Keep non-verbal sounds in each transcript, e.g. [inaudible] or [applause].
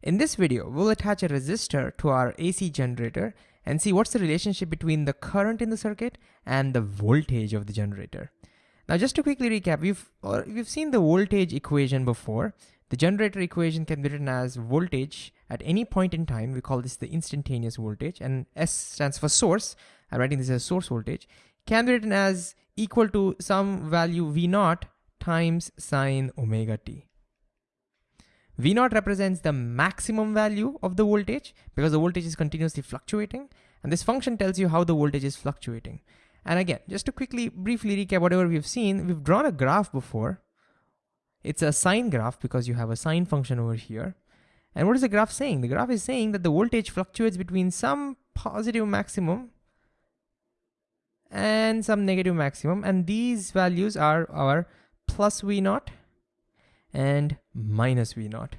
In this video, we'll attach a resistor to our AC generator and see what's the relationship between the current in the circuit and the voltage of the generator. Now, just to quickly recap, we've, we've seen the voltage equation before. The generator equation can be written as voltage at any point in time. We call this the instantaneous voltage and S stands for source. I'm writing this as source voltage. Can be written as equal to some value V naught times sine omega t. V naught represents the maximum value of the voltage because the voltage is continuously fluctuating. And this function tells you how the voltage is fluctuating. And again, just to quickly, briefly recap whatever we've seen, we've drawn a graph before. It's a sine graph because you have a sine function over here. And what is the graph saying? The graph is saying that the voltage fluctuates between some positive maximum and some negative maximum. And these values are our plus V naught and minus V naught.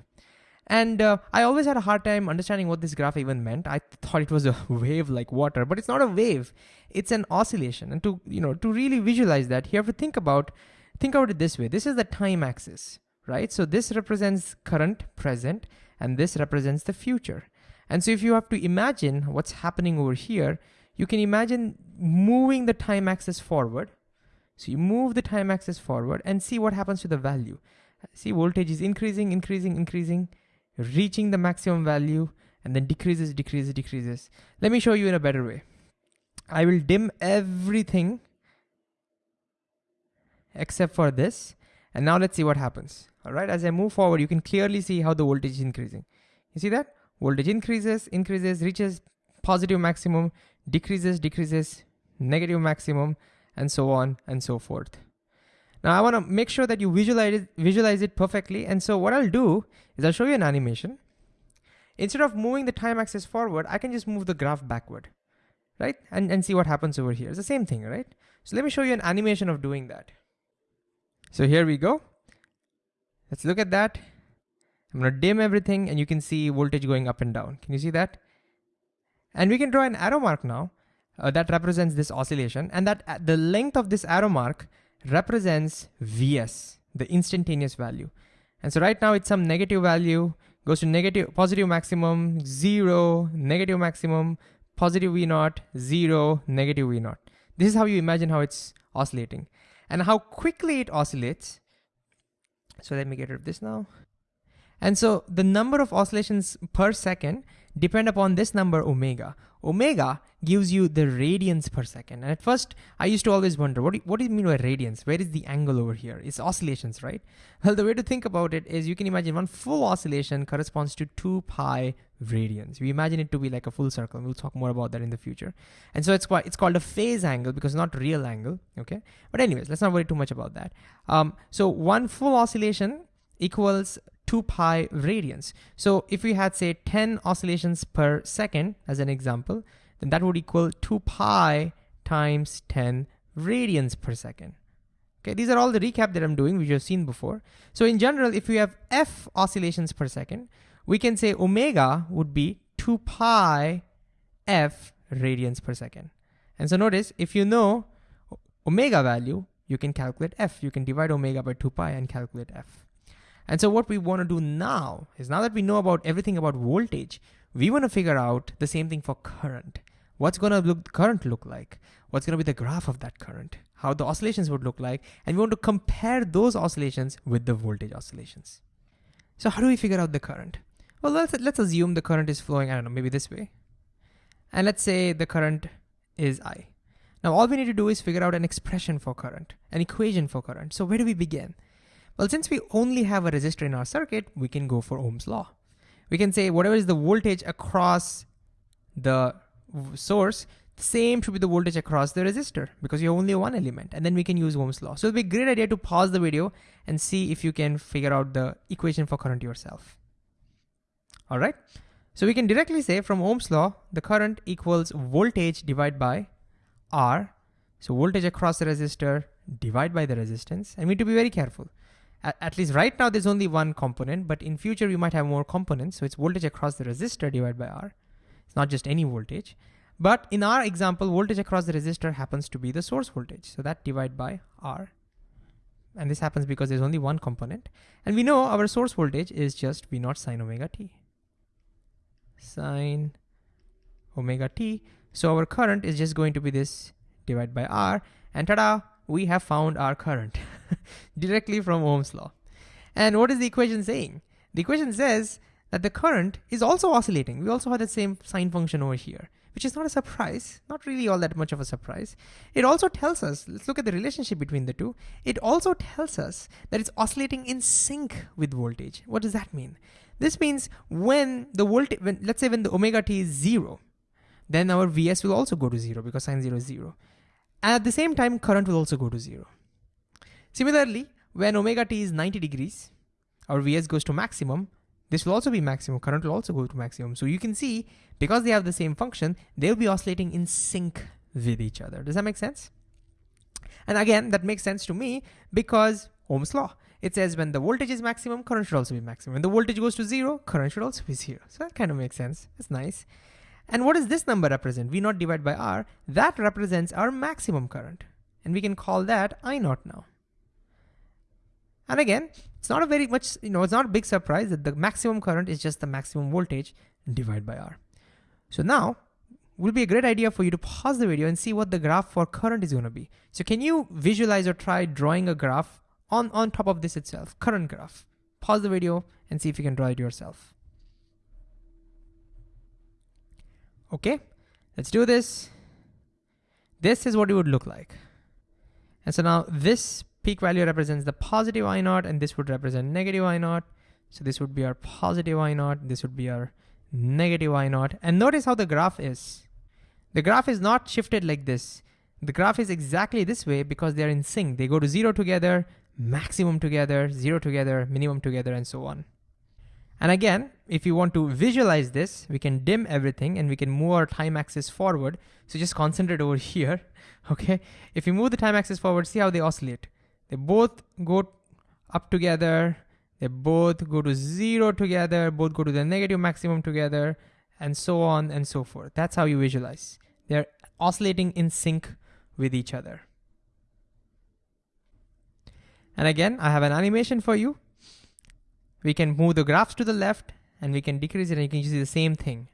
And uh, I always had a hard time understanding what this graph even meant. I thought it was a [laughs] wave like water, but it's not a wave. It's an oscillation. And to, you know, to really visualize that, you have to think about, think about it this way. This is the time axis, right? So this represents current, present, and this represents the future. And so if you have to imagine what's happening over here, you can imagine moving the time axis forward. So you move the time axis forward and see what happens to the value. See voltage is increasing, increasing, increasing, reaching the maximum value and then decreases, decreases, decreases. Let me show you in a better way. I will dim everything except for this. And now let's see what happens. All right, as I move forward, you can clearly see how the voltage is increasing. You see that? Voltage increases, increases, reaches positive maximum, decreases, decreases, negative maximum, and so on and so forth. Now I wanna make sure that you visualize it, visualize it perfectly. And so what I'll do is I'll show you an animation. Instead of moving the time axis forward, I can just move the graph backward, right? And, and see what happens over here. It's the same thing, right? So let me show you an animation of doing that. So here we go. Let's look at that. I'm gonna dim everything and you can see voltage going up and down. Can you see that? And we can draw an arrow mark now uh, that represents this oscillation and that uh, the length of this arrow mark represents Vs, the instantaneous value. And so right now it's some negative value, goes to negative, positive maximum, zero, negative maximum, positive V naught, zero, negative V naught. This is how you imagine how it's oscillating and how quickly it oscillates. So let me get rid of this now. And so the number of oscillations per second depend upon this number omega. Omega gives you the radians per second. And at first, I used to always wonder, what do, you, what do you mean by radians? Where is the angle over here? It's oscillations, right? Well, the way to think about it is you can imagine one full oscillation corresponds to 2 pi radians. We imagine it to be like a full circle. We'll talk more about that in the future. And so it's, quite, it's called a phase angle because not real angle, okay? But anyways, let's not worry too much about that. Um, so one full oscillation equals 2 pi radians. So if we had say 10 oscillations per second as an example, then that would equal 2 pi times 10 radians per second. Okay, these are all the recap that I'm doing, which you've seen before. So in general, if we have f oscillations per second, we can say omega would be 2 pi f radians per second. And so notice, if you know omega value, you can calculate f. You can divide omega by 2 pi and calculate f. And so what we want to do now is now that we know about everything about voltage, we want to figure out the same thing for current. What's going to look current look like? What's going to be the graph of that current? How the oscillations would look like? And we want to compare those oscillations with the voltage oscillations. So how do we figure out the current? Well, let's, let's assume the current is flowing, I don't know, maybe this way. And let's say the current is I. Now all we need to do is figure out an expression for current, an equation for current. So where do we begin? Well, since we only have a resistor in our circuit, we can go for Ohm's law. We can say whatever is the voltage across the source, same should be the voltage across the resistor because you have only one element and then we can use Ohm's law. So it'll be a great idea to pause the video and see if you can figure out the equation for current yourself. All right, so we can directly say from Ohm's law, the current equals voltage divided by R. So voltage across the resistor divided by the resistance. And we need to be very careful at least right now there's only one component, but in future we might have more components. So it's voltage across the resistor divided by R. It's not just any voltage. But in our example, voltage across the resistor happens to be the source voltage. So that divided by R. And this happens because there's only one component. And we know our source voltage is just V naught sine omega t. sine omega t. So our current is just going to be this divided by R and ta-da, we have found our current [laughs] directly from Ohm's law. And what is the equation saying? The equation says that the current is also oscillating. We also have the same sine function over here, which is not a surprise, not really all that much of a surprise. It also tells us, let's look at the relationship between the two. It also tells us that it's oscillating in sync with voltage. What does that mean? This means when the voltage, when, let's say when the omega t is zero, then our Vs will also go to zero because sine zero is zero. And at the same time, current will also go to zero. Similarly, when omega t is 90 degrees, our Vs goes to maximum, this will also be maximum, current will also go to maximum. So you can see, because they have the same function, they'll be oscillating in sync with each other. Does that make sense? And again, that makes sense to me because Ohm's law. It says when the voltage is maximum, current should also be maximum. When the voltage goes to zero, current should also be zero. So that kind of makes sense. That's nice. And what does this number represent? V naught divided by R. That represents our maximum current. And we can call that I naught now. And again, it's not a very much, you know, it's not a big surprise that the maximum current is just the maximum voltage divided by R. So now, will be a great idea for you to pause the video and see what the graph for current is gonna be. So can you visualize or try drawing a graph on, on top of this itself, current graph? Pause the video and see if you can draw it yourself. Okay, let's do this. This is what it would look like. And so now this peak value represents the positive I naught and this would represent negative I naught. So this would be our positive I naught, this would be our negative I naught. And notice how the graph is. The graph is not shifted like this. The graph is exactly this way because they're in sync. They go to zero together, maximum together, zero together, minimum together, and so on. And again, if you want to visualize this, we can dim everything and we can move our time axis forward. So just concentrate over [laughs] here, okay? If you move the time axis forward, see how they oscillate. They both go up together, they both go to zero together, both go to the negative maximum together, and so on and so forth. That's how you visualize. They're oscillating in sync with each other. And again, I have an animation for you. We can move the graphs to the left and we can decrease it and you can see the same thing.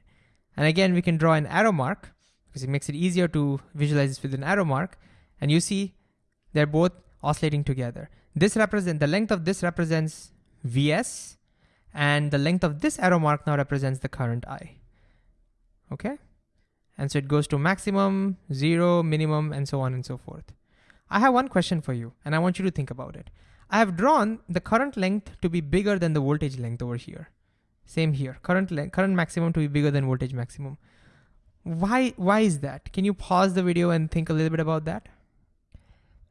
And again, we can draw an arrow mark because it makes it easier to visualize this with an arrow mark. And you see they're both oscillating together. This represent the length of this represents Vs and the length of this arrow mark now represents the current I. Okay? And so it goes to maximum, zero, minimum, and so on and so forth. I have one question for you and I want you to think about it. I have drawn the current length to be bigger than the voltage length over here. Same here, current length, current maximum to be bigger than voltage maximum. Why, why is that? Can you pause the video and think a little bit about that?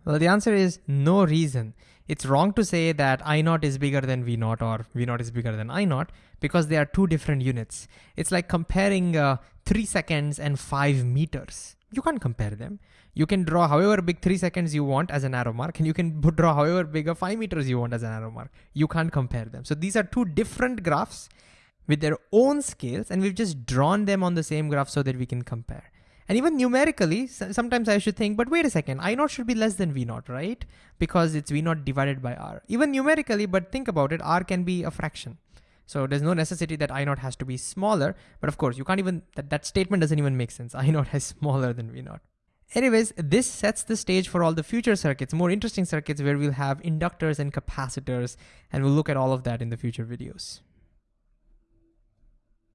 Well, the answer is no reason. It's wrong to say that I naught is bigger than V naught or V naught is bigger than I naught because they are two different units. It's like comparing uh, three seconds and five meters. You can't compare them. You can draw however big three seconds you want as an arrow mark and you can [laughs] draw however big a five meters you want as an arrow mark. You can't compare them. So these are two different graphs with their own scales and we've just drawn them on the same graph so that we can compare. And even numerically, sometimes I should think, but wait a second, I naught should be less than V naught, right? Because it's V naught divided by R. Even numerically, but think about it, R can be a fraction. So there's no necessity that I naught has to be smaller, but of course you can't even, that, that statement doesn't even make sense. [laughs] I naught is smaller than V naught. Anyways, this sets the stage for all the future circuits, more interesting circuits where we'll have inductors and capacitors, and we'll look at all of that in the future videos.